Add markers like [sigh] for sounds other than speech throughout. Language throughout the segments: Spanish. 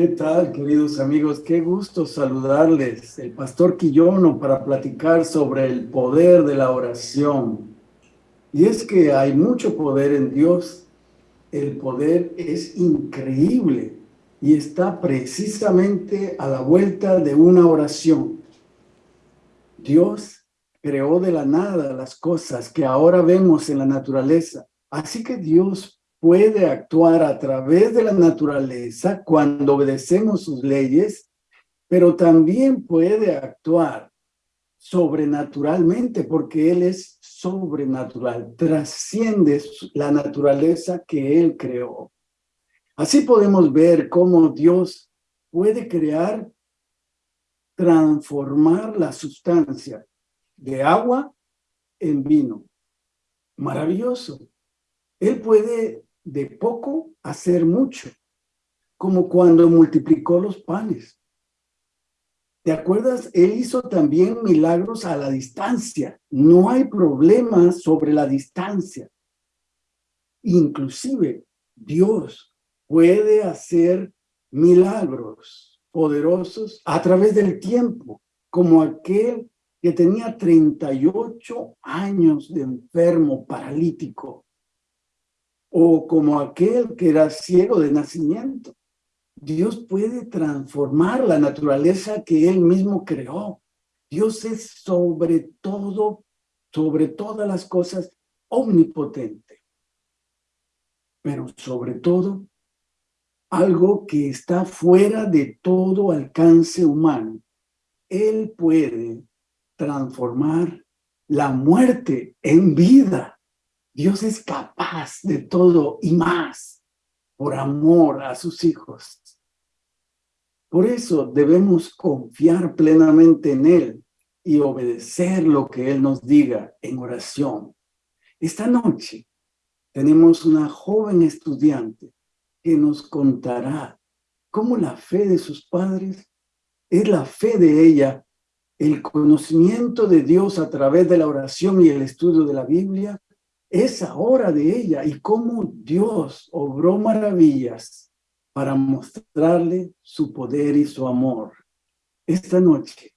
¿Qué tal, queridos amigos? Qué gusto saludarles. El pastor Quillono para platicar sobre el poder de la oración. Y es que hay mucho poder en Dios. El poder es increíble y está precisamente a la vuelta de una oración. Dios creó de la nada las cosas que ahora vemos en la naturaleza. Así que Dios puede actuar a través de la naturaleza cuando obedecemos sus leyes, pero también puede actuar sobrenaturalmente porque Él es sobrenatural, trasciende la naturaleza que Él creó. Así podemos ver cómo Dios puede crear, transformar la sustancia de agua en vino. Maravilloso. Él puede de poco hacer mucho, como cuando multiplicó los panes. ¿Te acuerdas? Él hizo también milagros a la distancia. No hay problema sobre la distancia. Inclusive, Dios puede hacer milagros poderosos a través del tiempo, como aquel que tenía 38 años de enfermo paralítico o como aquel que era ciego de nacimiento. Dios puede transformar la naturaleza que Él mismo creó. Dios es sobre todo, sobre todas las cosas, omnipotente. Pero sobre todo, algo que está fuera de todo alcance humano. Él puede transformar la muerte en vida. Dios es capaz de todo y más por amor a sus hijos. Por eso debemos confiar plenamente en Él y obedecer lo que Él nos diga en oración. Esta noche tenemos una joven estudiante que nos contará cómo la fe de sus padres es la fe de ella, el conocimiento de Dios a través de la oración y el estudio de la Biblia, esa hora de ella y cómo Dios obró maravillas para mostrarle su poder y su amor. Esta noche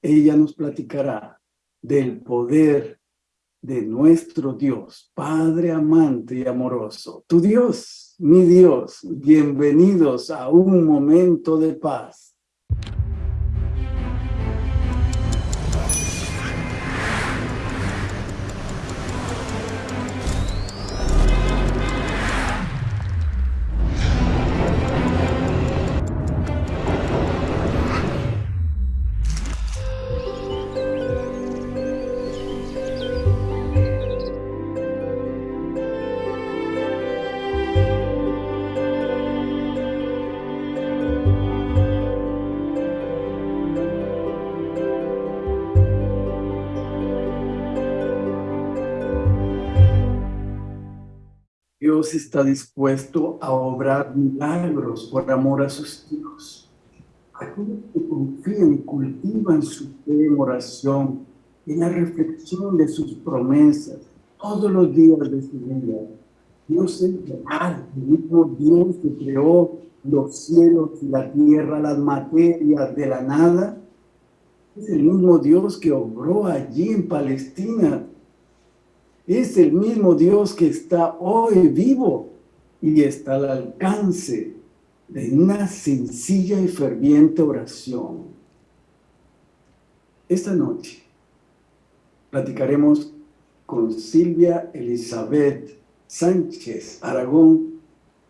ella nos platicará del poder de nuestro Dios, Padre amante y amoroso. Tu Dios, mi Dios, bienvenidos a un momento de paz. Dios está dispuesto a obrar milagros por amor a sus hijos. Aquellos que confían y cultivan su fe en oración, en la reflexión de sus promesas, todos los días de su vida. Dios es real, el mismo Dios que creó los cielos y la tierra, las materias de la nada. Es el mismo Dios que obró allí en Palestina es el mismo Dios que está hoy vivo y está al alcance de una sencilla y ferviente oración. Esta noche platicaremos con Silvia Elizabeth Sánchez Aragón,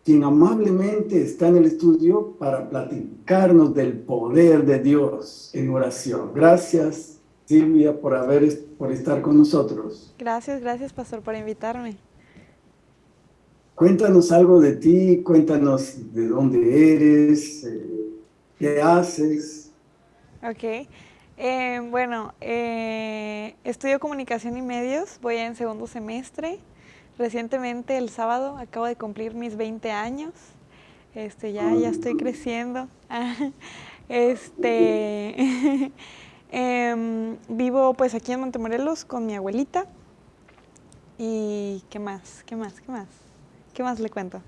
quien amablemente está en el estudio para platicarnos del poder de Dios en oración. Gracias, Silvia, por, haber, por estar con nosotros. Gracias, gracias, Pastor, por invitarme. Cuéntanos algo de ti, cuéntanos de dónde eres, eh, qué haces. Ok, eh, bueno, eh, estudio comunicación y medios, voy en segundo semestre. Recientemente, el sábado, acabo de cumplir mis 20 años. Este, ya, ya estoy creciendo. [laughs] este... [laughs] Em, vivo pues aquí en Montemorelos con mi abuelita. ¿Y qué más? ¿Qué más? ¿Qué más? ¿Qué más le cuento?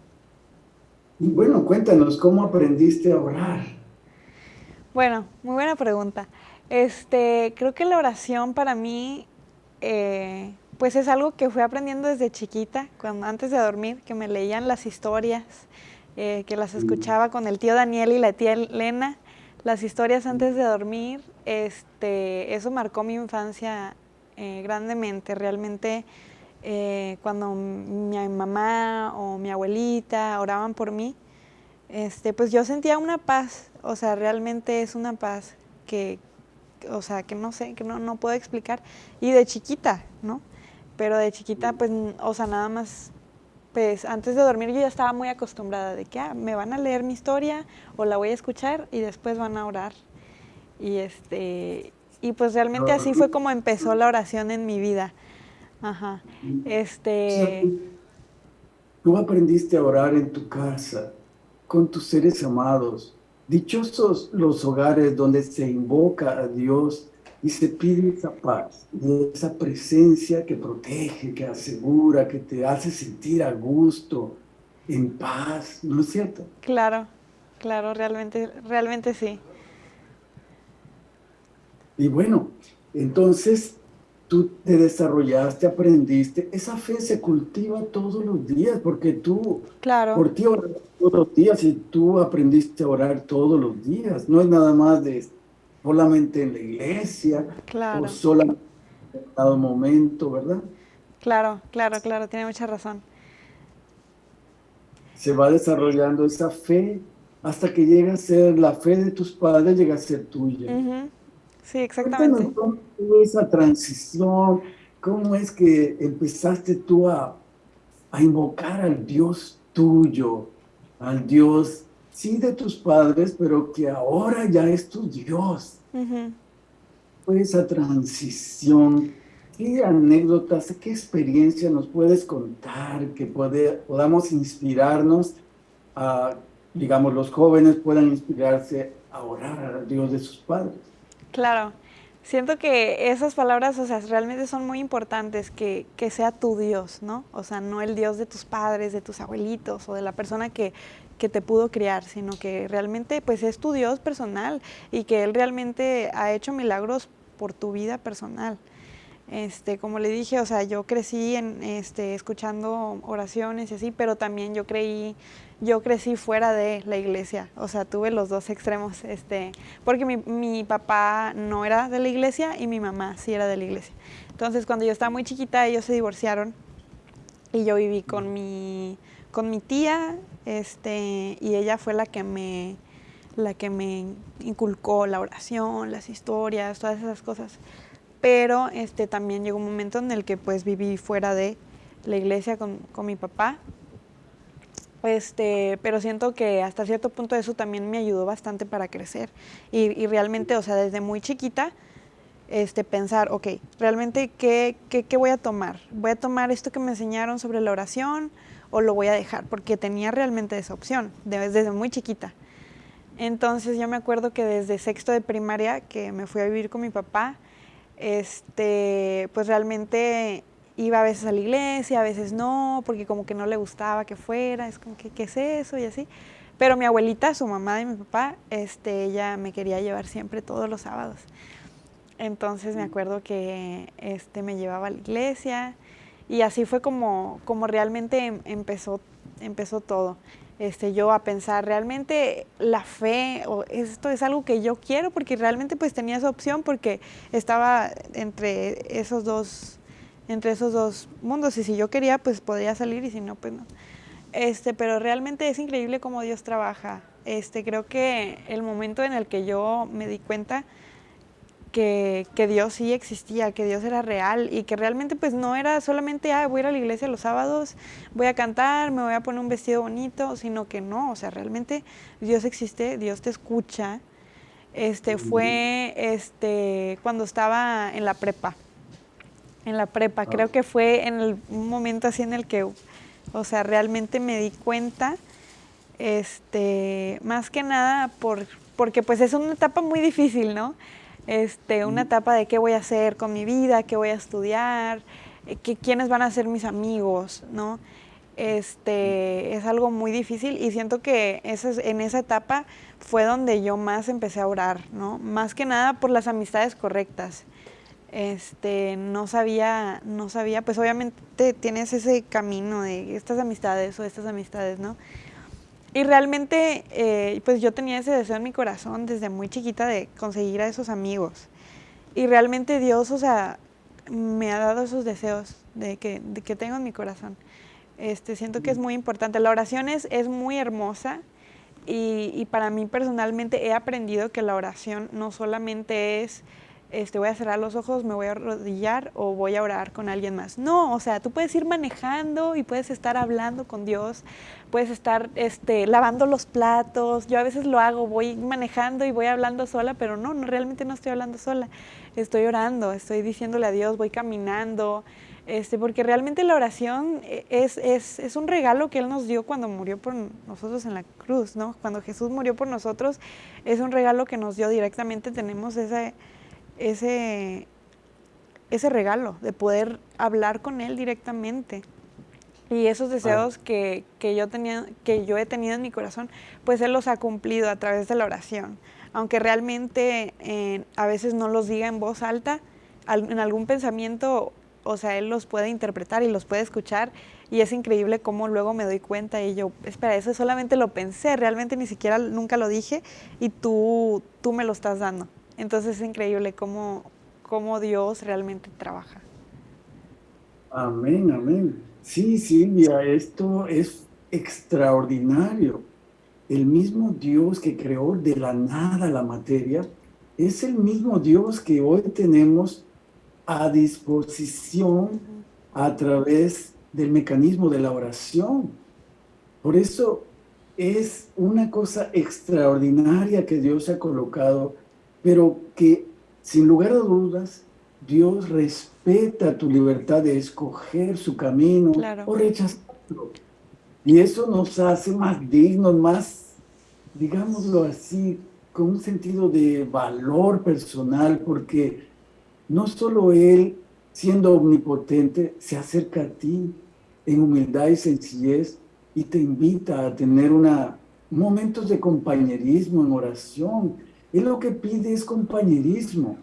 Y bueno, cuéntanos, ¿cómo aprendiste a orar? Bueno, muy buena pregunta. Este, creo que la oración para mí, eh, pues es algo que fui aprendiendo desde chiquita, cuando antes de dormir, que me leían las historias, eh, que las escuchaba con el tío Daniel y la tía Elena, las historias antes de dormir, este, eso marcó mi infancia eh, grandemente. Realmente eh, cuando mi mamá o mi abuelita oraban por mí, este, pues yo sentía una paz, o sea, realmente es una paz que, o sea, que no sé, que no, no puedo explicar. Y de chiquita, ¿no? Pero de chiquita, pues, o sea, nada más pues antes de dormir yo ya estaba muy acostumbrada de que ah, me van a leer mi historia o la voy a escuchar y después van a orar. Y este y pues realmente así fue como empezó la oración en mi vida. Ajá. Este tú aprendiste a orar en tu casa con tus seres amados. Dichosos los hogares donde se invoca a Dios y se pide esa paz, esa presencia que protege, que asegura, que te hace sentir a gusto, en paz, ¿no es cierto? Claro, claro, realmente, realmente sí. Y bueno, entonces tú te desarrollaste, aprendiste, esa fe se cultiva todos los días, porque tú, claro. por ti oras todos los días y tú aprendiste a orar todos los días, no es nada más de solamente en la iglesia o solamente en dado momento, ¿verdad? Claro, claro, claro, tiene mucha razón. Se va desarrollando esa fe hasta que llega a ser la fe de tus padres, llega a ser tuya. Sí, exactamente. ¿Cómo fue esa transición? ¿Cómo es que empezaste tú a, a invocar al Dios tuyo, al Dios sí de tus padres, pero que ahora ya es tu Dios. Fue esa transición. ¿Qué anécdotas, qué experiencia nos puedes contar que puede, podamos inspirarnos a, digamos, los jóvenes puedan inspirarse a orar a Dios de sus padres? Claro. Siento que esas palabras, o sea, realmente son muy importantes, que, que, sea tu Dios, ¿no? O sea, no el Dios de tus padres, de tus abuelitos o de la persona que, que te pudo criar, sino que realmente pues es tu Dios personal y que Él realmente ha hecho milagros por tu vida personal. Este, como le dije, o sea, yo crecí en, este, escuchando oraciones y así, pero también yo creí, yo crecí fuera de la iglesia, o sea, tuve los dos extremos, este, porque mi, mi papá no era de la iglesia y mi mamá sí era de la iglesia. Entonces, cuando yo estaba muy chiquita, ellos se divorciaron y yo viví con mi, con mi tía, este, y ella fue la que me, la que me inculcó la oración, las historias, todas esas cosas. Pero este, también llegó un momento en el que pues viví fuera de la iglesia con, con mi papá. Este, pero siento que hasta cierto punto eso también me ayudó bastante para crecer. Y, y realmente, o sea, desde muy chiquita, este, pensar, ok, realmente, ¿qué, ¿qué, qué, voy a tomar? ¿Voy a tomar esto que me enseñaron sobre la oración? O lo voy a dejar, porque tenía realmente esa opción desde muy chiquita. Entonces yo me acuerdo que desde sexto de primaria, que me fui a vivir con mi papá, este, pues realmente iba a veces a la iglesia, a veces no, porque como que no le gustaba que fuera, es como que, ¿qué es eso? Y así. Pero mi abuelita, su mamá de mi papá, este, ella me quería llevar siempre todos los sábados. Entonces me acuerdo que este, me llevaba a la iglesia, y así fue como, como realmente em, empezó, empezó todo. Este, yo a pensar, realmente la fe, o esto es algo que yo quiero, porque realmente pues tenía esa opción, porque estaba entre esos dos, entre esos dos mundos, y si yo quería, pues podría salir, y si no, pues no. Este, pero realmente es increíble cómo Dios trabaja. Este, creo que el momento en el que yo me di cuenta que, Dios sí existía, que Dios era real y que realmente pues no era solamente, ah, voy a ir a la iglesia los sábados, voy a cantar, me voy a poner un vestido bonito, sino que no, o sea, realmente Dios existe, Dios te escucha. Este fue este cuando estaba en la prepa. En la prepa, ah. creo que fue en el, un momento así en el que, o sea, realmente me di cuenta, este, más que nada por, porque pues es una etapa muy difícil, ¿no? Este, una etapa de qué voy a hacer con mi vida, qué voy a estudiar, eh, quiénes van a ser mis amigos, ¿no? este, es algo muy difícil y siento que en esa etapa fue donde yo más empecé a orar, ¿no? Más que nada por las amistades correctas. Este, no sabía, no sabía, pues obviamente tienes ese camino de estas amistades o estas amistades, ¿no? Y realmente, eh, pues yo tenía ese deseo en mi corazón desde muy chiquita de conseguir a esos amigos. Y realmente Dios, o sea, me ha dado esos deseos de que, que tengo en mi corazón. Este, siento que es muy importante. La oración es, es muy hermosa y, y, para mí personalmente he aprendido que la oración no solamente es este, voy a cerrar los ojos, me voy a arrodillar o voy a orar con alguien más. No, o sea, tú puedes ir manejando y puedes estar hablando con Dios, puedes estar este, lavando los platos. Yo a veces lo hago, voy manejando y voy hablando sola, pero no, no realmente no estoy hablando sola. Estoy orando, estoy diciéndole a Dios, voy caminando. Este, porque realmente la oración es, es, es un regalo que Él nos dio cuando murió por nosotros en la cruz, ¿no? Cuando Jesús murió por nosotros, es un regalo que nos dio directamente, tenemos ese ese, ese regalo de poder hablar con Él directamente. Y esos deseos que, yo tenía, que yo he tenido en mi corazón, pues Él los ha cumplido a través de la oración. Aunque realmente eh, a veces no los diga en voz alta, en algún pensamiento, o sea, Él los puede interpretar y los puede escuchar. Y es increíble cómo luego me doy cuenta y yo, espera, eso solamente lo pensé, realmente ni siquiera nunca lo dije y tú, tú me lo estás dando. Entonces es increíble cómo, cómo Dios realmente trabaja. Amén, amén. Sí, Silvia, esto es extraordinario. El mismo Dios que creó de la nada la materia es el mismo Dios que hoy tenemos a disposición a través del mecanismo de la oración. Por eso es una cosa extraordinaria que Dios ha colocado pero que sin lugar a dudas Dios respeta tu libertad de escoger su camino o rechazarlo. Y eso nos hace más dignos, más, digámoslo así, con un sentido de valor personal, porque no solo Él, siendo omnipotente, se acerca a ti en humildad y sencillez y te invita a tener una, momentos de compañerismo en oración, él lo que pide es compañerismo.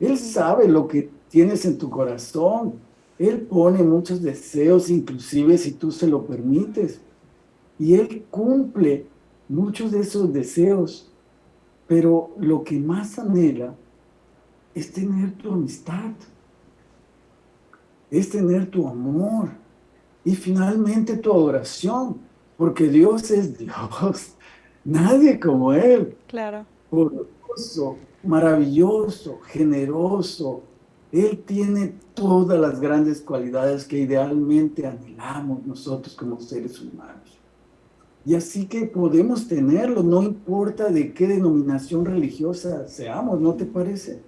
Él sabe lo que tienes en tu corazón. Él pone muchos deseos, inclusive si tú se lo permites. Y Él cumple muchos de esos deseos. Pero lo que más anhela es tener tu amistad. Es tener tu amor. Y finalmente tu adoración. Porque Dios es Dios. [laughs] Nadie como Él. Claro maravilloso, generoso. Él tiene todas las grandes cualidades que idealmente anhelamos nosotros como seres humanos. Y así que podemos tenerlo, no importa de qué denominación religiosa seamos, ¿no te parece?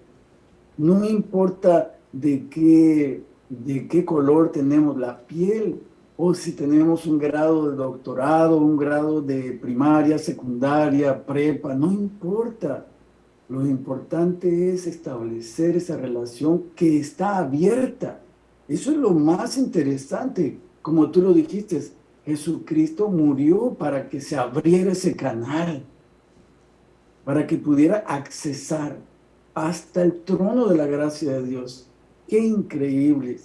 No importa de qué, de qué color tenemos la piel, o si tenemos un grado de doctorado, un grado de primaria, secundaria, prepa, no importa. Lo importante es establecer esa relación que está abierta. Eso es lo más interesante. Como tú lo dijiste, Jesucristo murió para que se abriera ese canal, para que pudiera accesar hasta el trono de la gracia de Dios. Qué increíble,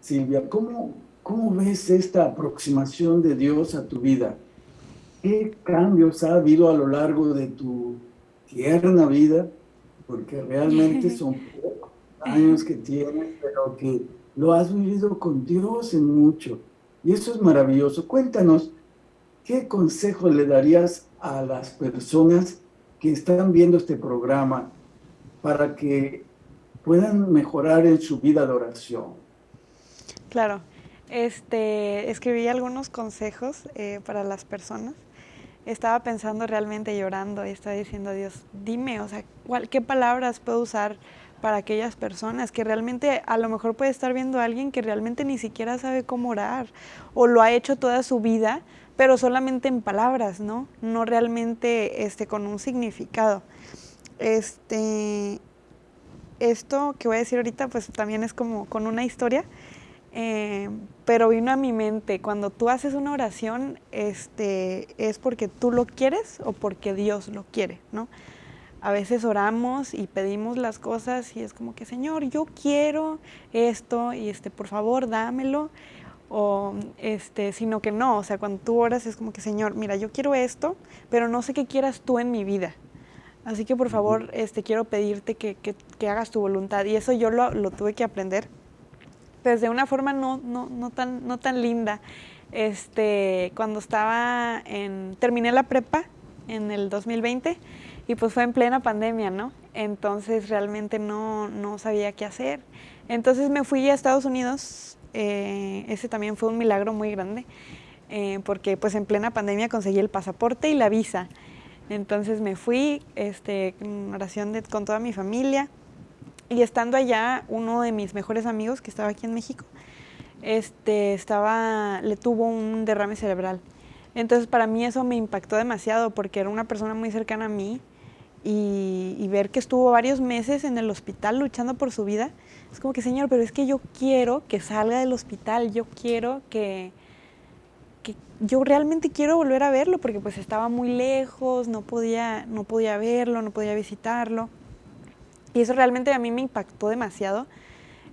Silvia. ¿Cómo, cómo ves esta aproximación de Dios a tu vida? ¿Qué cambios ha habido a lo largo de tu tierna vida, porque realmente [laughs] son pocos años que tienes, pero que lo has vivido con Dios en mucho. Y eso es maravilloso. Cuéntanos, ¿qué consejo le darías a las personas que están viendo este programa para que puedan mejorar en su vida de oración? Claro, este, escribí algunos consejos eh, para las personas estaba pensando realmente llorando y estaba diciendo Dios, dime, o sea, ¿qué palabras puedo usar para aquellas personas que realmente a lo mejor puede estar viendo a alguien que realmente ni siquiera sabe cómo orar o lo ha hecho toda su vida, pero solamente en palabras, ¿no? No realmente este, con un significado. Este, esto que voy a decir ahorita, pues también es como con una historia. Eh, pero vino a mi mente, cuando tú haces una oración, este, es porque tú lo quieres o porque Dios lo quiere, ¿no? A veces oramos y pedimos las cosas y es como que, Señor, yo quiero esto y este, por favor, dámelo. O este, sino que no, o sea, cuando tú oras es como que, Señor, mira, yo quiero esto, pero no sé qué quieras tú en mi vida. Así que por favor, este, quiero pedirte que, que, hagas tu voluntad. Y eso yo lo, lo tuve que aprender pues de una forma no, no, no, tan, no tan linda. Este, cuando estaba en, terminé la prepa en el 2020 y pues fue en plena pandemia, ¿no? Entonces realmente no, no sabía qué hacer. Entonces me fui a Estados Unidos, eh, ese también fue un milagro muy grande, eh, porque pues en plena pandemia conseguí el pasaporte y la visa. Entonces me fui, este, en oración con toda mi familia, y estando allá, uno de mis mejores amigos que estaba aquí en México, este, estaba, le tuvo un derrame cerebral. Entonces para mí eso me impactó demasiado porque era una persona muy cercana a mí y, ver que estuvo varios meses en el hospital luchando por su vida, es como que, Señor, pero es que yo quiero que salga del hospital, yo quiero que, que yo realmente quiero volver a verlo porque pues estaba muy lejos, no podía, no podía verlo, no podía visitarlo. Y eso realmente a mí me impactó demasiado,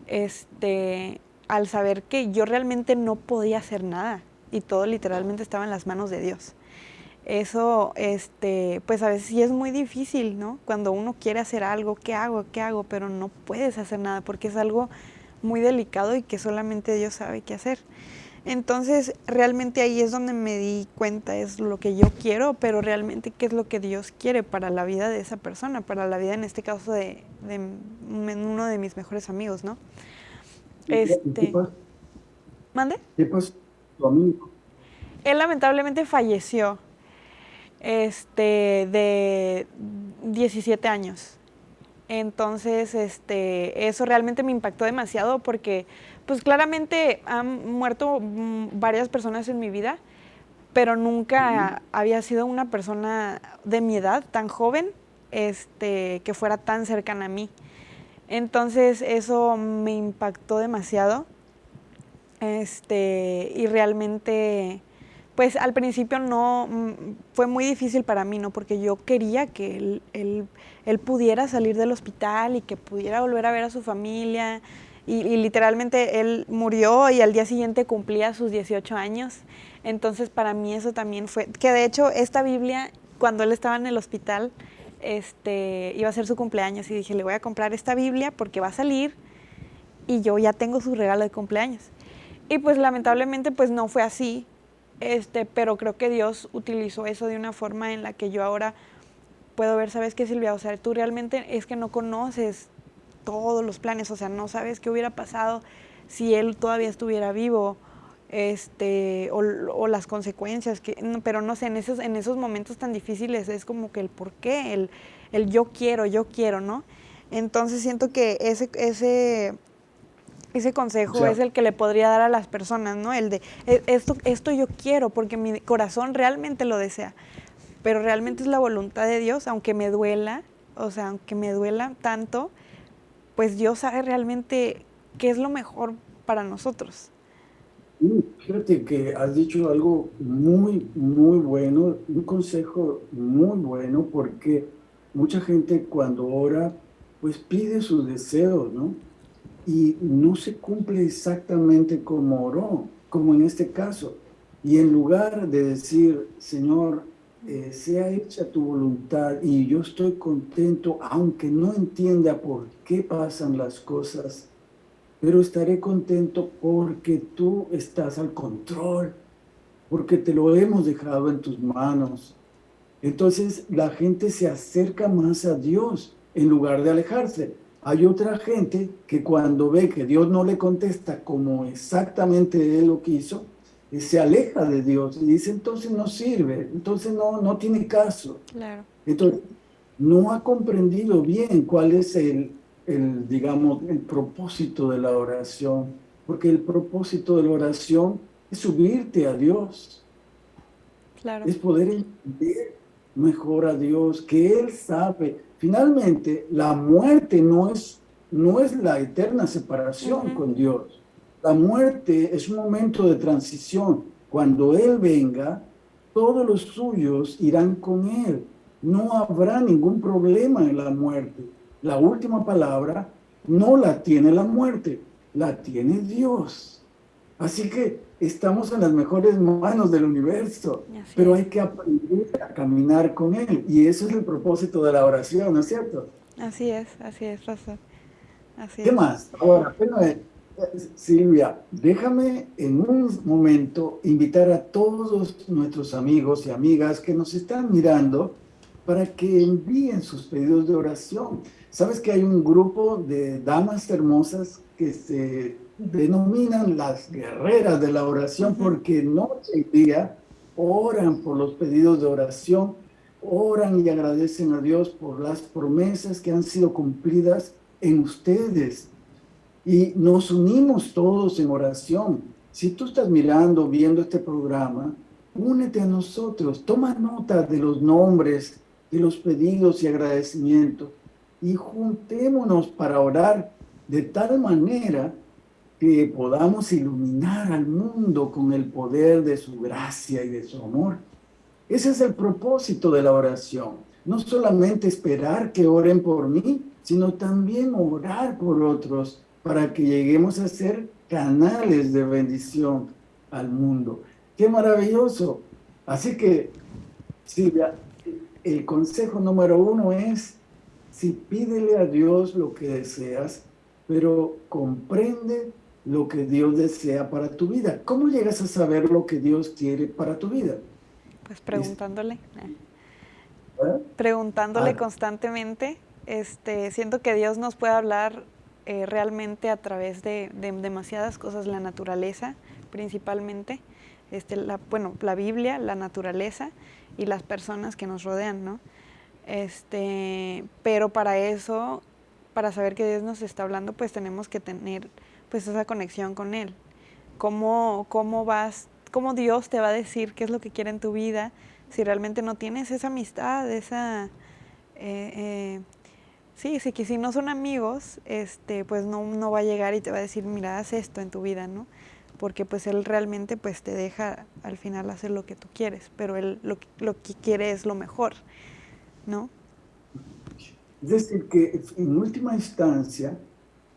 este, al saber que yo realmente no podía hacer nada y todo literalmente estaba en las manos de Dios. Eso, este, pues a veces sí es muy difícil, ¿no? Cuando uno quiere hacer algo, ¿qué hago? ¿Qué hago? Pero no puedes hacer nada porque es algo muy delicado y que solamente Dios sabe qué hacer. Entonces, realmente ahí es donde me di cuenta, es lo que yo quiero, pero realmente qué es lo que Dios quiere para la vida de esa persona, para la vida en este caso de, uno de mis mejores amigos, ¿no? Este, ¿Mande? ¿Qué pasó tu amigo? Él lamentablemente falleció este, de 17 años. Entonces, este, eso realmente me impactó demasiado porque pues claramente han muerto mm, varias personas en mi vida, pero nunca había sido una persona de mi edad, tan joven, este, que fuera tan cercana a mí. Entonces eso me impactó demasiado. Este, y realmente, pues al principio no, mm, fue muy difícil para mí, ¿no? Porque yo quería que él, él pudiera salir del hospital y que pudiera volver a ver a su familia, y, literalmente él murió y al día siguiente cumplía sus 18 años. Entonces para mí eso también fue, que de hecho esta Biblia, cuando él estaba en el hospital, este, iba a ser su cumpleaños y dije, le voy a comprar esta Biblia porque va a salir y yo ya tengo su regalo de cumpleaños. Y pues lamentablemente pues no fue así, este, pero creo que Dios utilizó eso de una forma en la que yo ahora puedo ver, ¿sabes qué Silvia? O sea, tú realmente es que no conoces todos los planes, o sea, no sabes qué hubiera pasado si él todavía estuviera vivo, este, o, las consecuencias, que, pero no sé, en esos, en esos momentos tan difíciles es como que el por qué, el, el yo quiero, yo quiero, ¿no? Entonces siento que ese, ese, ese consejo es el que le podría dar a las personas, ¿no? El de, e, esto, esto yo quiero porque mi corazón realmente lo desea, pero realmente es la voluntad de Dios, aunque me duela, o sea, aunque me duela tanto, pues Dios sabe realmente qué es lo mejor para nosotros. Fíjate que has dicho algo muy, muy bueno, un consejo muy bueno, porque mucha gente cuando ora, pues pide sus deseos, ¿no? Y no se cumple exactamente como oró, como en este caso. Y en lugar de decir, Señor, eh, sea hecha tu voluntad y yo estoy contento, aunque no entienda por qué pasan las cosas, pero estaré contento porque tú estás al control, porque te lo hemos dejado en tus manos. Entonces la gente se acerca más a Dios en lugar de alejarse. Hay otra gente que cuando ve que Dios no le contesta como exactamente él lo quiso, se aleja de Dios y dice, entonces no sirve, entonces no, no tiene caso. Claro. Entonces, no ha comprendido bien cuál es el, el, digamos, el propósito de la oración, porque el propósito de la oración es subirte a Dios. Claro. Es poder entender mejor a Dios, que Él sabe. Finalmente, la muerte no es, no es la eterna separación con Dios La muerte es un momento de transición. Cuando Él venga, todos los suyos irán con Él. No habrá ningún problema en la muerte. La última palabra no la tiene la muerte, la tiene Dios. Así que estamos en las mejores manos del universo, pero hay que aprender a caminar con Él. Y eso es el propósito de la oración, ¿no es cierto? Así es, así es, razón. ¿Qué más? Ahora, Silvia, déjame en un momento invitar a todos nuestros amigos y amigas que nos están mirando para que envíen sus pedidos de oración. Sabes que hay un grupo de damas hermosas que se denominan las guerreras de la oración porque noche y día oran por los pedidos de oración, oran y agradecen a Dios por las promesas que han sido cumplidas en ustedes. Y nos unimos todos en oración. Si tú estás mirando, viendo este programa, únete a nosotros, toma nota de los nombres, de los pedidos y agradecimientos y juntémonos para orar de tal manera que podamos iluminar al mundo con el poder de su gracia y de su amor. Ese es el propósito de la oración. No solamente esperar que oren por mí, sino también orar por otros para que lleguemos a ser canales de bendición al mundo. ¡Qué maravilloso! Así que, Silvia, el consejo número uno es, si pídele a Dios lo que deseas, pero comprende lo que Dios desea para tu vida. ¿Cómo llegas a saber lo que Dios quiere para tu vida? Pues preguntándole. ¿Eh? Preguntándole ah. constantemente. Este, siento que Dios nos puede hablar eh, realmente a través de, demasiadas cosas, la naturaleza principalmente, este, la, bueno, la Biblia, la naturaleza y las personas que nos rodean, ¿no? Este, pero para eso, para saber que Dios nos está hablando, pues tenemos que tener pues esa conexión con Él. ¿Cómo, cómo vas, cómo Dios te va a decir qué es lo que quiere en tu vida si realmente no tienes esa amistad, esa... Eh, eh, sí, sí, que si no son amigos, este, pues no, no va a llegar y te va a decir, mira, haz esto en tu vida, ¿no? Porque pues Él realmente pues te deja al final hacer lo que tú quieres, pero Él lo, lo que quiere es lo mejor, ¿no? Es decir, que en última instancia,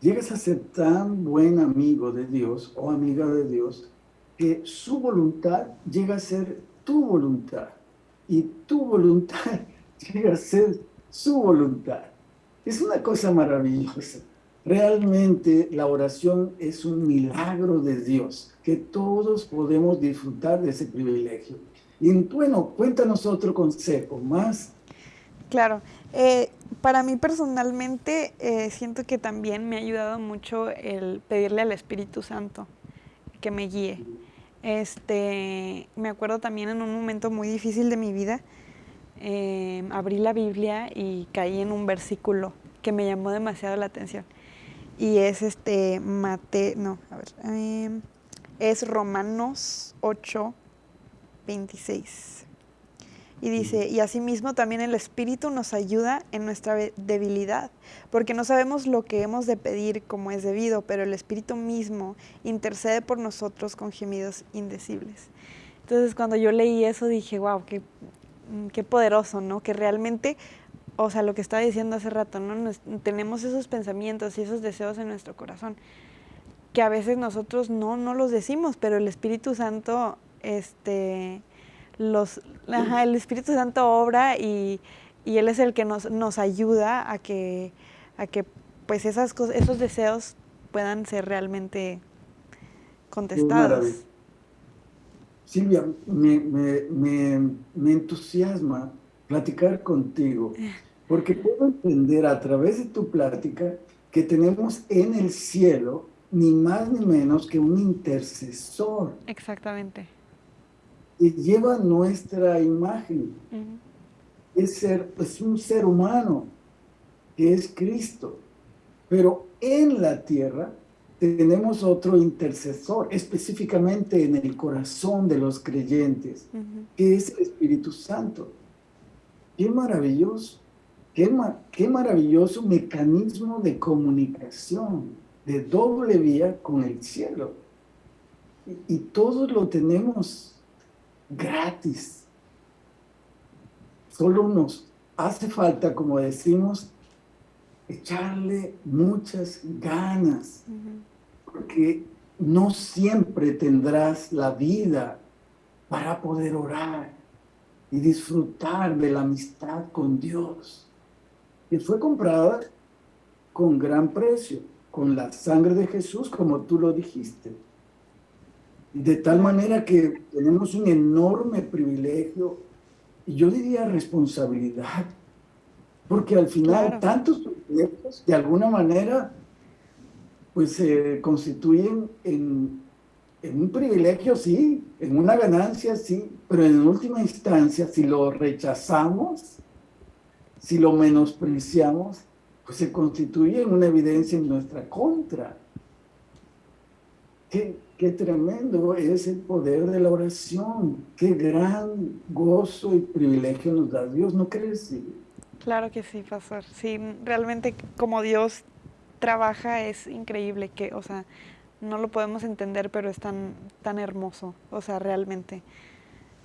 llegas a ser tan buen amigo de Dios o amiga de Dios que su voluntad llega a ser tu voluntad y tu voluntad [laughs] llega a ser su voluntad. Es una cosa maravillosa. Realmente la oración es un milagro de Dios, que todos podemos disfrutar de ese privilegio. Y bueno, cuéntanos otro consejo más. Claro, eh, para mí personalmente eh, siento que también me ha ayudado mucho el pedirle al Espíritu Santo que me guíe. Este, me acuerdo también en un momento muy difícil de mi vida, eh, abrí la Biblia y caí en un versículo que me llamó demasiado la atención. Y es este, Mate, no, a ver, em, es Romanos 8, 26. Y dice, y asimismo también el Espíritu nos ayuda en nuestra debilidad, porque no sabemos lo que hemos de pedir como es debido, pero el Espíritu mismo intercede por nosotros con gemidos indecibles. Entonces cuando yo leí eso dije, wow, qué, mm, qué poderoso, ¿no? Que realmente, o sea, lo que estaba diciendo hace rato, ¿no? tenemos esos pensamientos y esos deseos en nuestro corazón, que a veces nosotros no, no los decimos, pero el Espíritu Santo, este los, el Espíritu Santo obra y, Él es el que nos, nos ayuda a que, a que pues esas cosas, esos deseos puedan ser realmente contestados. Silvia, me, me, me, entusiasma platicar contigo, porque puedo entender a través de tu plática que tenemos en el cielo ni más ni menos que un intercesor. Exactamente y lleva nuestra imagen. es, ser, es un ser humano que es Cristo. Pero en la tierra tenemos otro intercesor, específicamente en el corazón de los creyentes, que es el Espíritu Santo. Qué maravilloso, qué, qué maravilloso mecanismo de comunicación. de doble vía con el cielo. Y, y todos lo tenemos gratis. Solo nos hace falta, como decimos, echarle muchas ganas, porque no siempre tendrás la vida para poder orar y disfrutar de la amistad con Dios, que fue comprada con gran precio, con la sangre de Jesús, como tú lo dijiste. De tal manera que tenemos un enorme privilegio, y yo diría responsabilidad, porque al final tantos proyectos, de alguna manera, pues se constituyen en, en un privilegio, sí, en una ganancia, sí, pero en última instancia, si lo rechazamos, si lo menospreciamos, pues se constituye en una evidencia en nuestra contra. Qué, qué tremendo es el poder de la oración, qué gran gozo y privilegio nos da Dios, ¿no crees? Claro que sí, pastor. Sí, realmente como Dios trabaja es increíble, que, o sea, no lo podemos entender, pero es tan, tan hermoso, o sea, realmente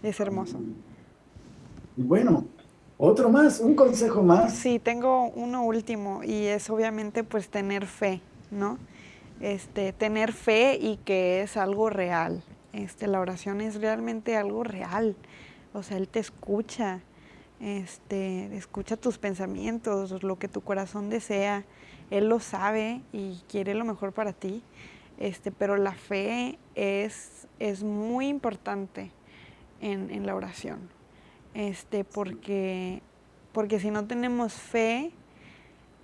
es hermoso. Y bueno, otro más, un consejo más. Sí, tengo uno último y es obviamente pues tener fe, ¿no? Este, tener fe y que es algo real. Este, la oración es realmente algo real. O sea, Él te escucha, este, escucha tus pensamientos, lo que tu corazón desea. Él lo sabe y quiere lo mejor para ti. Este, pero la fe es, es muy importante en, en la oración este, porque, porque si no tenemos fe,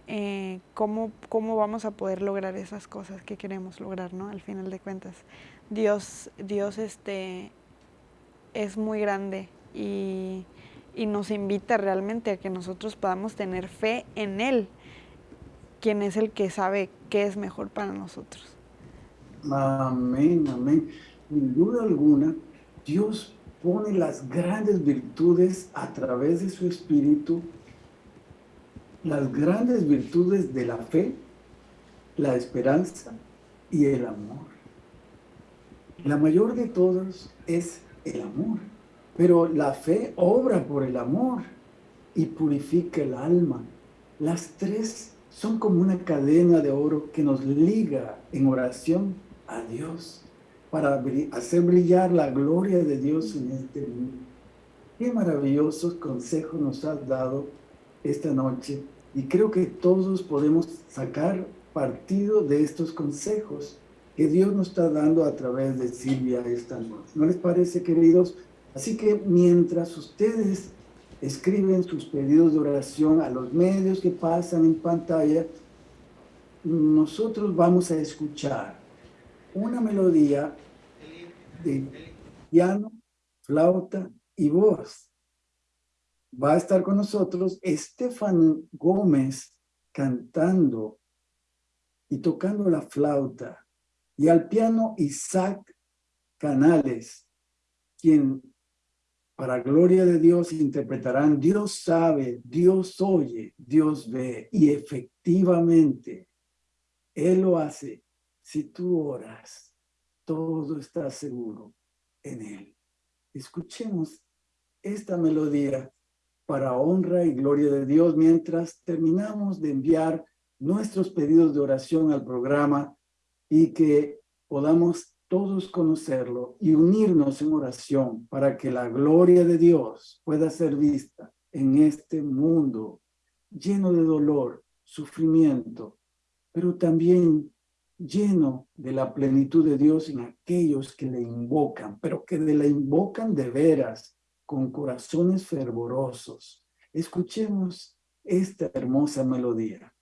eh, ¿cómo, ¿cómo, vamos a poder lograr esas cosas que queremos lograr, ¿no? Al final de cuentas. Dios, Dios este, es muy grande y, y nos invita realmente a que nosotros podamos tener fe en Él, quien es el que sabe qué es mejor para nosotros. Amén, amén. Sin duda alguna, Dios pone las grandes virtudes a través de su espíritu, las grandes virtudes de la fe, la esperanza y el amor. La mayor de todas es el amor, pero la fe obra por el amor y purifica el alma. Las tres son como una cadena de oro que nos liga en oración a Dios para hacer brillar la gloria de Dios en este mundo. Qué maravillosos consejos nos has dado esta noche y creo que todos podemos sacar partido de estos consejos que Dios nos está dando a través de Silvia esta noche. ¿No les parece, queridos? Así que mientras ustedes escriben sus pedidos de oración a los medios que pasan en pantalla, nosotros vamos a escuchar una melodía de piano, flauta y voz. Va a estar con nosotros Estefan Gómez cantando y tocando la flauta. Y al piano Isaac Canales, quien para gloria de Dios interpretarán Dios sabe, Dios oye, Dios ve. Y efectivamente Él lo hace. Si tú oras todo está seguro en Él. Escuchemos esta melodía para honra y gloria de Dios mientras terminamos de enviar nuestros pedidos de oración al programa y que podamos todos conocerlo y unirnos en oración para que la gloria de Dios pueda ser vista en este mundo lleno de dolor, sufrimiento, pero también lleno de la plenitud de Dios en aquellos que le invocan, pero que le invocan de veras, con corazones fervorosos. Escuchemos esta hermosa melodía.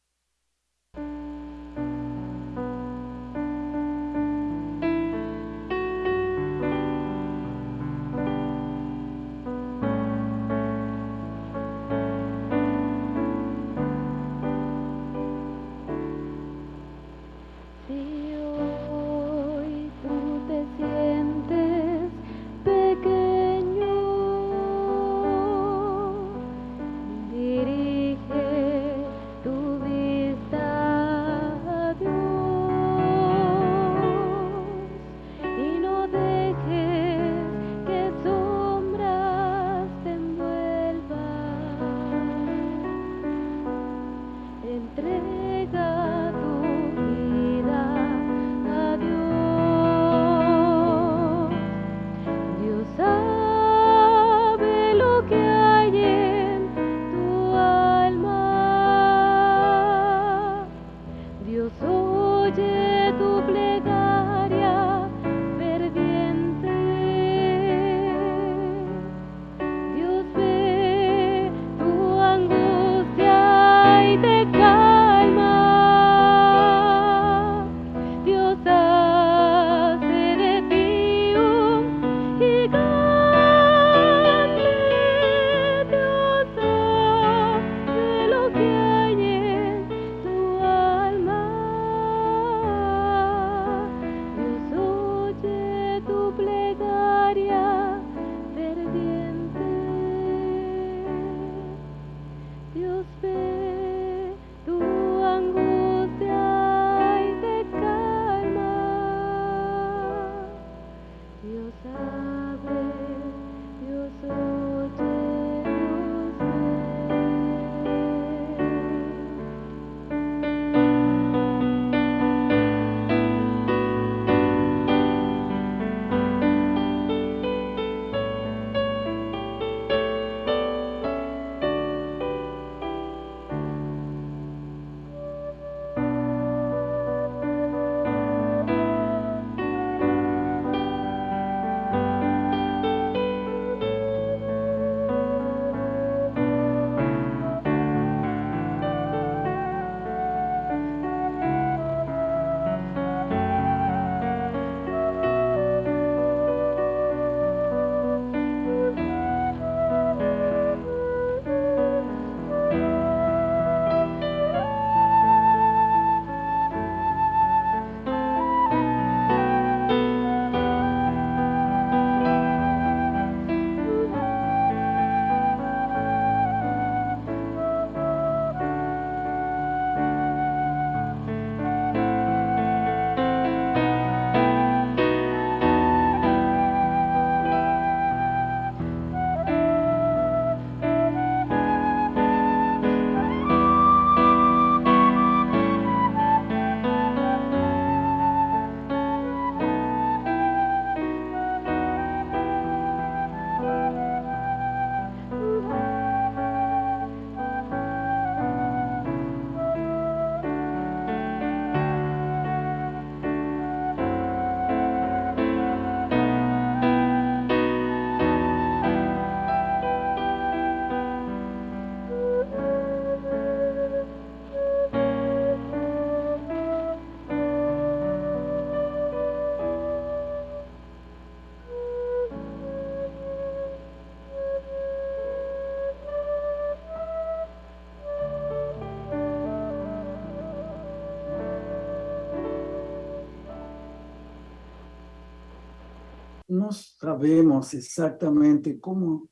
Sabemos exactamente cómo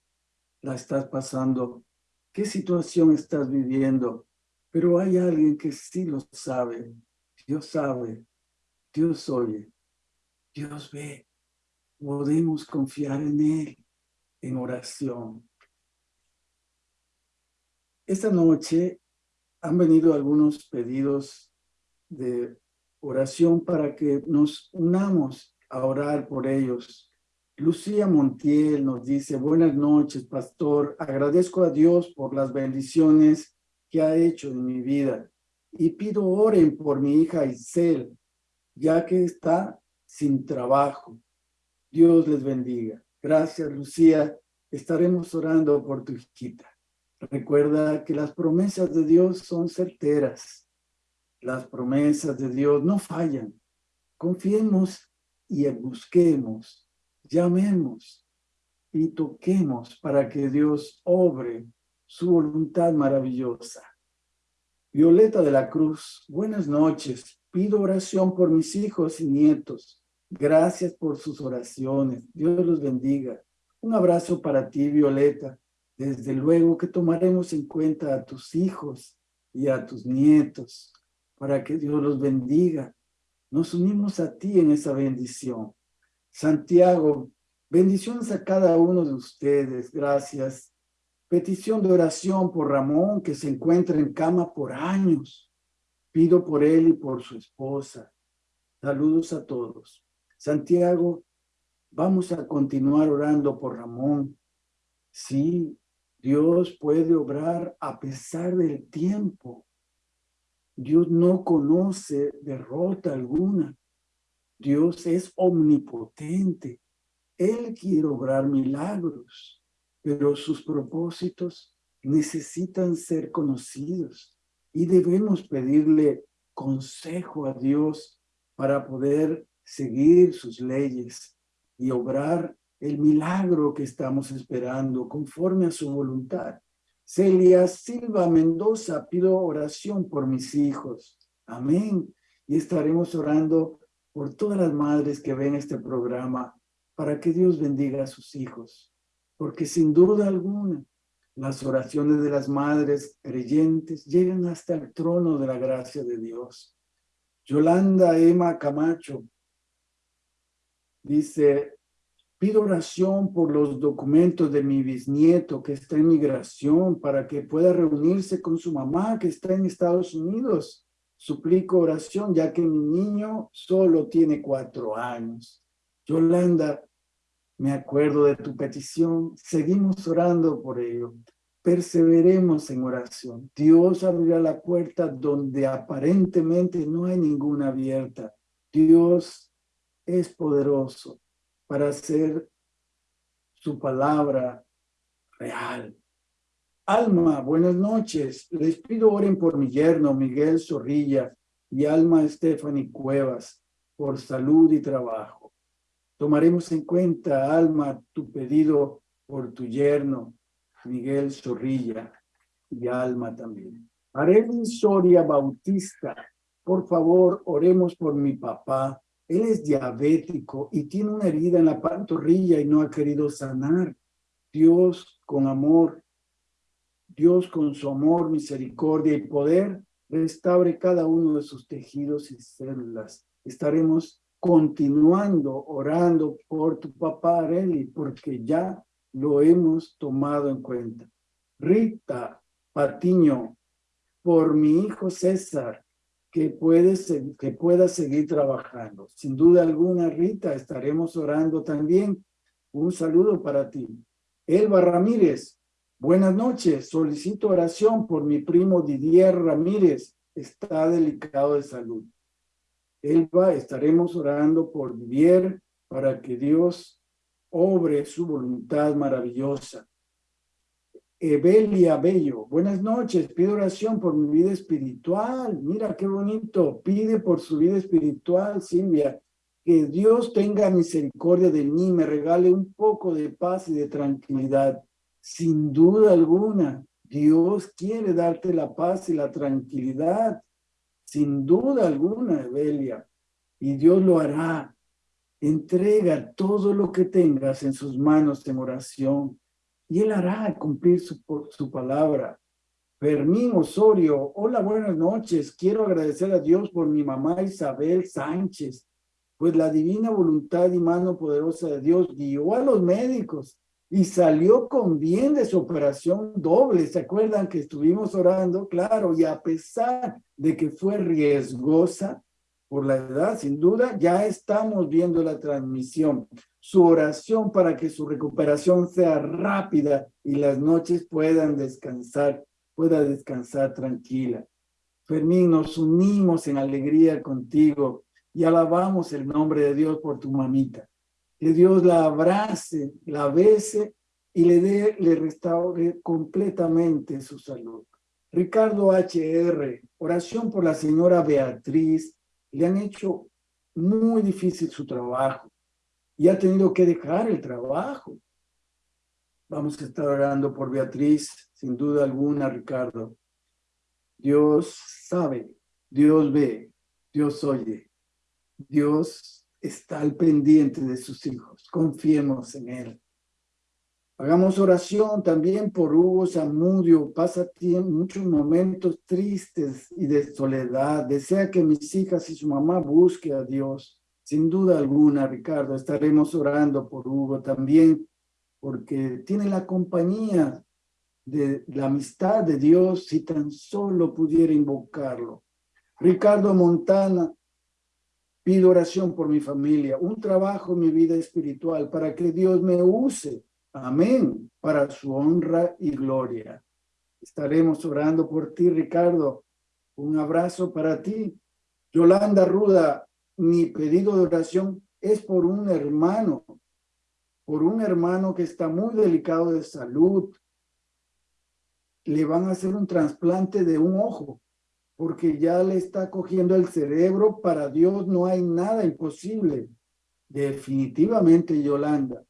la estás pasando, qué situación estás viviendo, pero hay alguien que sí lo sabe. Dios sabe, Dios oye, Dios ve. Podemos confiar en Él en oración. Esta noche han venido algunos pedidos de oración para que nos unamos a orar por ellos. Lucía Montiel nos dice, buenas noches, pastor. Agradezco a Dios por las bendiciones que ha hecho en mi vida. Y pido oren por mi hija Isel, ya que está sin trabajo. Dios les bendiga. Gracias, Lucía. Estaremos orando por tu hijita. Recuerda que las promesas de Dios son certeras. Las promesas de Dios no fallan. Confiemos y busquemos, llamemos y toquemos para que Dios obre su voluntad maravillosa. Violeta de la Cruz, buenas noches. Pido oración por mis hijos y nietos. Gracias por sus oraciones. Dios los bendiga. Un abrazo para ti, Violeta. Desde luego que tomaremos en cuenta a tus hijos y a tus nietos para que Dios los bendiga. Nos unimos a ti en esa bendición. Santiago, bendiciones a cada uno de ustedes. Gracias. Petición de oración por Ramón, que se encuentra en cama por años. Pido por él y por su esposa. Saludos a todos. Santiago, vamos a continuar orando por Ramón. Sí, Dios puede obrar a pesar del tiempo. Dios no conoce derrota alguna. Dios es omnipotente. Él quiere obrar milagros, pero sus propósitos necesitan ser conocidos y debemos pedirle consejo a Dios para poder seguir sus leyes y obrar el milagro que estamos esperando conforme a su voluntad. Celia Silva Mendoza, pido oración por mis hijos. Amén. Y estaremos orando por todas las madres que ven este programa para que Dios bendiga a sus hijos. Porque sin duda alguna, las oraciones de las madres creyentes llegan hasta el trono de la gracia de Dios. Yolanda Emma Camacho dice, Pido oración por los documentos de mi bisnieto que está en migración para que pueda reunirse con su mamá que está en Estados Unidos. Suplico oración ya que mi niño solo tiene cuatro años. Yolanda, me acuerdo de tu petición. Seguimos orando por ello. Perseveremos en oración. Dios abrirá la puerta donde aparentemente no hay ninguna abierta. Dios es poderoso para hacer su palabra real. Alma, buenas noches. Les pido oren por mi yerno Miguel Zorrilla y Alma Stephanie Cuevas por salud y trabajo. Tomaremos en cuenta, Alma, tu pedido por tu yerno Miguel Zorrilla y Alma también. Arely Soria Bautista, por favor, oremos por mi papá él es diabético y tiene una herida en la pantorrilla y no ha querido sanar. Dios con amor, Dios con su amor, misericordia y poder, restaure cada uno de sus tejidos y células. Estaremos continuando orando por tu papá Areli, porque ya lo hemos tomado en cuenta. Rita Patiño, por mi hijo César, que, puedes, que pueda seguir trabajando. Sin duda alguna, Rita, estaremos orando también. Un saludo para ti. Elba Ramírez, buenas noches. Solicito oración por mi primo Didier Ramírez. Está delicado de salud. Elba, estaremos orando por Didier para que Dios obre su voluntad maravillosa. Evelia Bello, buenas noches, pido oración por mi vida espiritual. Mira qué bonito, pide por su vida espiritual, Silvia. Que Dios tenga misericordia de mí, me regale un poco de paz y de tranquilidad. Sin duda alguna, Dios quiere darte la paz y la tranquilidad. Sin duda alguna, Evelia. Y Dios lo hará. Entrega todo lo que tengas en sus manos en oración y Él hará cumplir su, su palabra. Fermín Osorio, hola, buenas noches. Quiero agradecer a Dios por mi mamá Isabel Sánchez, pues la divina voluntad y mano poderosa de Dios guió a los médicos y salió con bien de su operación doble. ¿Se acuerdan que estuvimos orando? Claro, y a pesar de que fue riesgosa por la edad, sin duda, ya estamos viendo la transmisión. Su oración para que su recuperación sea rápida y las noches puedan descansar pueda descansar tranquila. Fermín, nos unimos en alegría contigo y alabamos el nombre de Dios por tu mamita. Que Dios la abrace, la bese y le dé, le restaure completamente su salud. Ricardo HR, oración por la señora Beatriz. Le han hecho muy difícil su trabajo y ha tenido que dejar el trabajo. Vamos a estar orando por Beatriz, sin duda alguna, Ricardo. Dios sabe, Dios ve, Dios oye. Dios está al pendiente de sus hijos. Confiemos en Él. Hagamos oración también por Hugo Zamudio. Pasa muchos momentos tristes y de soledad. Desea que mis hijas y su mamá busquen a Dios. Sin duda alguna, Ricardo, estaremos orando por Hugo también porque tiene la compañía de la amistad de Dios si tan solo pudiera invocarlo. Ricardo Montana, pido oración por mi familia, un trabajo en mi vida espiritual para que Dios me use, amén, para su honra y gloria. Estaremos orando por ti, Ricardo. Un abrazo para ti. Yolanda Ruda, mi pedido de oración es por un hermano por un hermano que está muy delicado de salud. Le van a hacer un trasplante de un ojo porque ya le está cogiendo el cerebro. Para Dios no hay nada imposible. Definitivamente, Yolanda,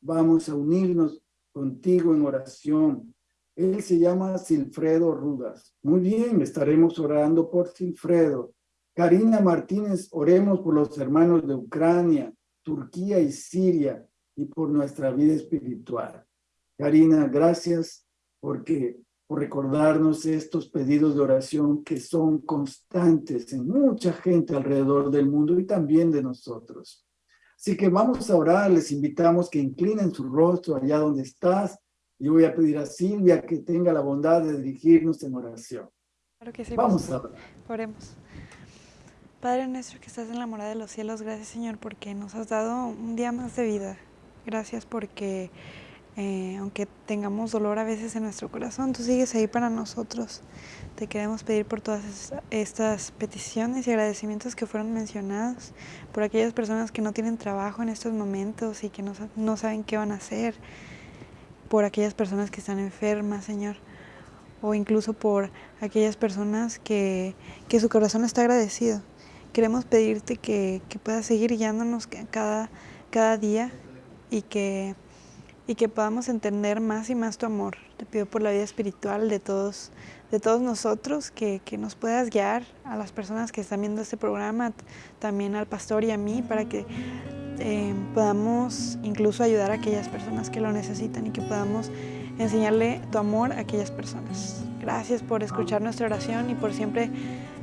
vamos a unirnos contigo en oración. Él se llama Silfredo Rudas. Muy bien, estaremos orando por Silfredo. Karina Martínez, oremos por los hermanos de Ucrania, Turquía y Siria y por nuestra vida espiritual. Karina, gracias porque, por recordarnos estos pedidos de oración que son constantes en mucha gente alrededor del mundo y también de nosotros. Así que vamos a orar, les invitamos que inclinen su rostro allá donde estás. Yo voy a pedir a Silvia que tenga la bondad de dirigirnos en oración. Claro que sí. Vamos a orar. Oremos. Padre nuestro que estás en la morada de los cielos, gracias Señor porque nos has dado un día más de vida. Gracias porque eh, aunque tengamos dolor a veces en nuestro corazón, tú sigues ahí para nosotros. Te queremos pedir por todas estas peticiones y agradecimientos que fueron mencionados, por aquellas personas que no tienen trabajo en estos momentos y que no, saben qué van a hacer, por aquellas personas que están enfermas, Señor, o incluso por aquellas personas que, su corazón está agradecido. Queremos pedirte que, que puedas seguir guiándonos cada día y que, y que podamos entender más y más tu amor. Te pido por la vida espiritual de todos, de todos nosotros, que, que nos puedas guiar a las personas que están viendo este programa, también al pastor y a mí, para que eh, podamos incluso ayudar a aquellas personas que lo necesitan y que podamos enseñarle tu amor a aquellas personas. Gracias por escuchar nuestra oración y por siempre,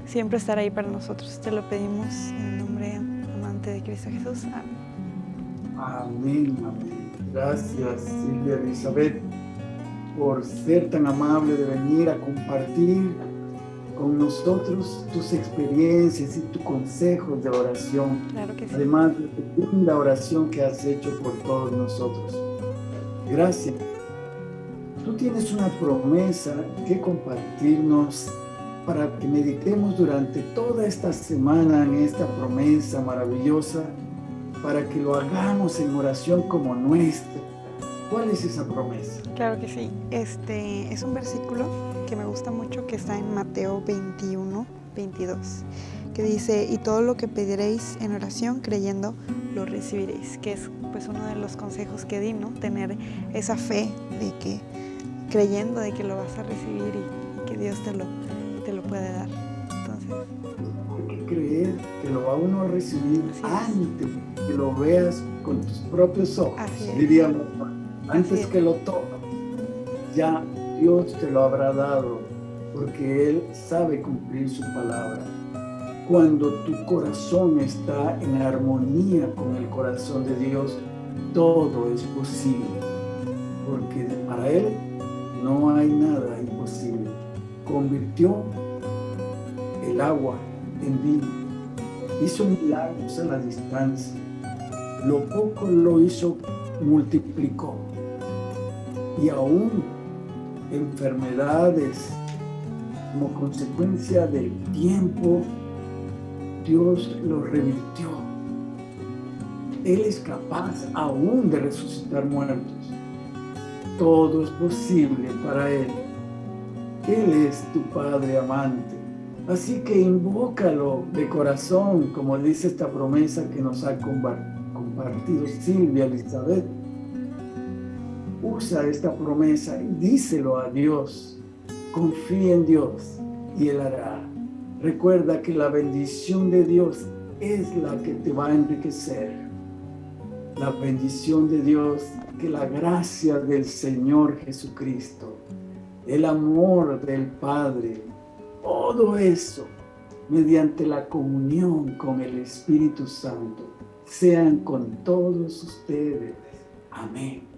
siempre estar ahí para nosotros. Te lo pedimos en el nombre amante de Cristo Jesús. Amén. Amén, amén. Gracias, Silvia Elizabeth, por ser tan amable de venir a compartir con nosotros tus experiencias y tus consejos de oración. Claro que sí. Además de tu linda oración que has hecho por todos nosotros. Gracias. Tú tienes una promesa que compartirnos para que meditemos durante toda esta semana en esta promesa maravillosa para que lo hagamos en oración como nuestra. ¿Cuál es esa promesa? Claro que sí. Este es un versículo que me gusta mucho que está en Mateo 21, 22, que dice, y todo lo que pediréis en oración creyendo, lo recibiréis, que es pues uno de los consejos que di, ¿no? Tener esa fe de que, creyendo de que lo vas a recibir y, que Dios te lo, te lo puede dar. Creer que lo va uno a recibir antes que lo veas con tus propios ojos, diríamos, antes que lo toques, ya Dios te lo habrá dado, porque Él sabe cumplir su palabra. Cuando tu corazón está en armonía con el corazón de Dios, todo es posible, porque para Él no hay nada imposible. Convirtió el agua en vino hizo milagros a la distancia. Lo poco lo hizo, multiplicó. Y aún enfermedades, como consecuencia del tiempo, Dios lo revirtió. Él es capaz aún de resucitar muertos. Todo es posible para Él. Él es tu Padre amante Así que invócalo de corazón, como dice esta promesa que nos ha compartido Silvia Elizabeth. Usa esta promesa y díselo a Dios. Confía en Dios y Él hará. Recuerda que la bendición de Dios es la que te va a enriquecer. La bendición de Dios, que la gracia del Señor Jesucristo, el amor del Padre, todo eso mediante la comunión con el Espíritu Santo sean con todos ustedes. Amén.